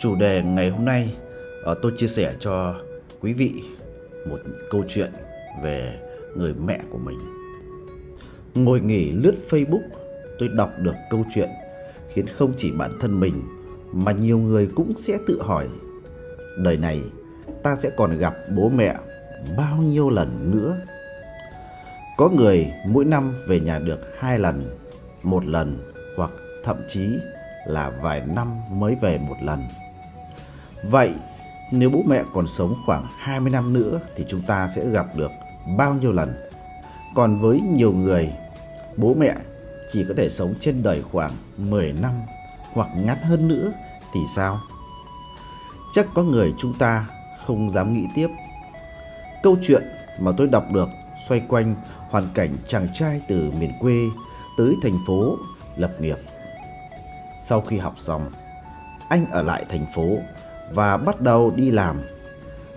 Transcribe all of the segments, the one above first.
Chủ đề ngày hôm nay ờ, tôi chia sẻ cho quý vị một câu chuyện về người mẹ của mình. Ngồi nghỉ lướt Facebook, tôi đọc được câu chuyện khiến không chỉ bản thân mình mà nhiều người cũng sẽ tự hỏi đời này ta sẽ còn gặp bố mẹ bao nhiêu lần nữa? Có người mỗi năm về nhà được hai lần, một lần hoặc thậm chí là vài năm mới về một lần. Vậy nếu bố mẹ còn sống khoảng 20 năm nữa thì chúng ta sẽ gặp được bao nhiêu lần? Còn với nhiều người, bố mẹ chỉ có thể sống trên đời khoảng 10 năm hoặc ngắn hơn nữa thì sao? Chắc có người chúng ta không dám nghĩ tiếp. Câu chuyện mà tôi đọc được xoay quanh hoàn cảnh chàng trai từ miền quê tới thành phố lập nghiệp. Sau khi học xong, anh ở lại thành phố và bắt đầu đi làm.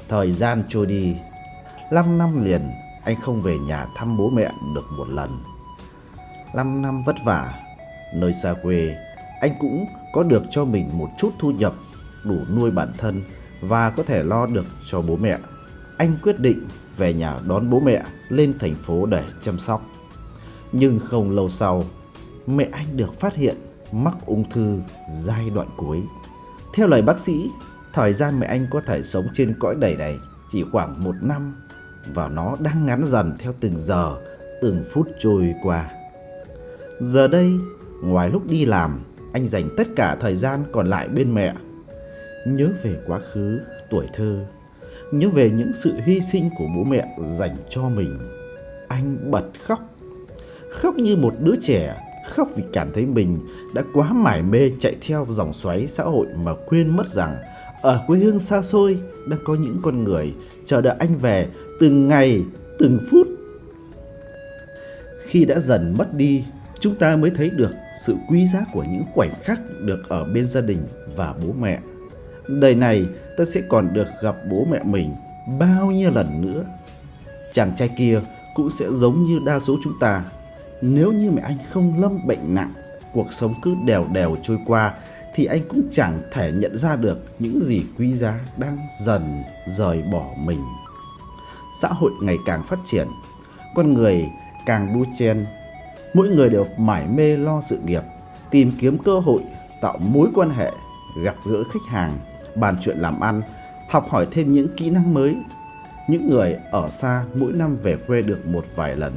Thời gian trôi đi, 5 năm liền anh không về nhà thăm bố mẹ được một lần. 5 năm vất vả, nơi xa quê, anh cũng có được cho mình một chút thu nhập đủ nuôi bản thân và có thể lo được cho bố mẹ. Anh quyết định về nhà đón bố mẹ lên thành phố để chăm sóc. Nhưng không lâu sau, mẹ anh được phát hiện mắc ung thư giai đoạn cuối. Theo lời bác sĩ, thời gian mẹ anh có thể sống trên cõi đầy này chỉ khoảng một năm và nó đang ngắn dần theo từng giờ, từng phút trôi qua. Giờ đây, ngoài lúc đi làm, anh dành tất cả thời gian còn lại bên mẹ. Nhớ về quá khứ, tuổi thơ, nhớ về những sự hy sinh của bố mẹ dành cho mình. Anh bật khóc, khóc như một đứa trẻ khóc vì cảm thấy mình đã quá mải mê chạy theo dòng xoáy xã hội mà quên mất rằng ở quê hương xa xôi đang có những con người chờ đợi anh về từng ngày, từng phút. Khi đã dần mất đi, chúng ta mới thấy được sự quý giá của những khoảnh khắc được ở bên gia đình và bố mẹ. Đời này ta sẽ còn được gặp bố mẹ mình bao nhiêu lần nữa. Chàng trai kia cũng sẽ giống như đa số chúng ta nếu như mẹ anh không lâm bệnh nặng, cuộc sống cứ đều đều trôi qua thì anh cũng chẳng thể nhận ra được những gì quý giá đang dần rời bỏ mình. Xã hội ngày càng phát triển, con người càng đua chen, mỗi người đều mải mê lo sự nghiệp, tìm kiếm cơ hội, tạo mối quan hệ, gặp gỡ khách hàng, bàn chuyện làm ăn, học hỏi thêm những kỹ năng mới. Những người ở xa mỗi năm về quê được một vài lần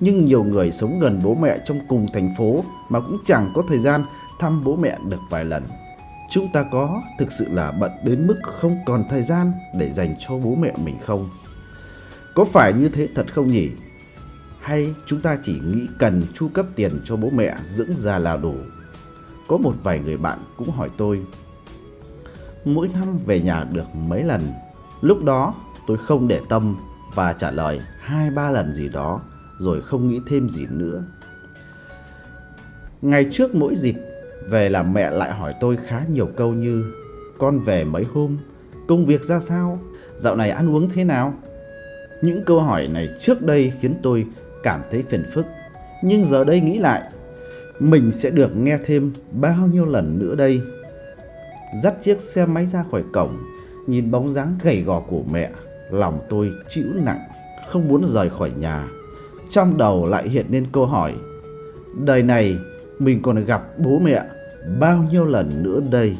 nhưng nhiều người sống gần bố mẹ trong cùng thành phố mà cũng chẳng có thời gian thăm bố mẹ được vài lần. Chúng ta có thực sự là bận đến mức không còn thời gian để dành cho bố mẹ mình không? Có phải như thế thật không nhỉ? Hay chúng ta chỉ nghĩ cần chu cấp tiền cho bố mẹ dưỡng già là đủ? Có một vài người bạn cũng hỏi tôi Mỗi năm về nhà được mấy lần Lúc đó tôi không để tâm và trả lời hai ba lần gì đó, rồi không nghĩ thêm gì nữa. Ngày trước mỗi dịp về là mẹ lại hỏi tôi khá nhiều câu như Con về mấy hôm, công việc ra sao, dạo này ăn uống thế nào? Những câu hỏi này trước đây khiến tôi cảm thấy phiền phức. Nhưng giờ đây nghĩ lại Mình sẽ được nghe thêm bao nhiêu lần nữa đây. Dắt chiếc xe máy ra khỏi cổng Nhìn bóng dáng gầy gò của mẹ Lòng tôi chịu nặng Không muốn rời khỏi nhà. Trong đầu lại hiện lên câu hỏi đời này mình còn gặp bố mẹ bao nhiêu lần nữa đây.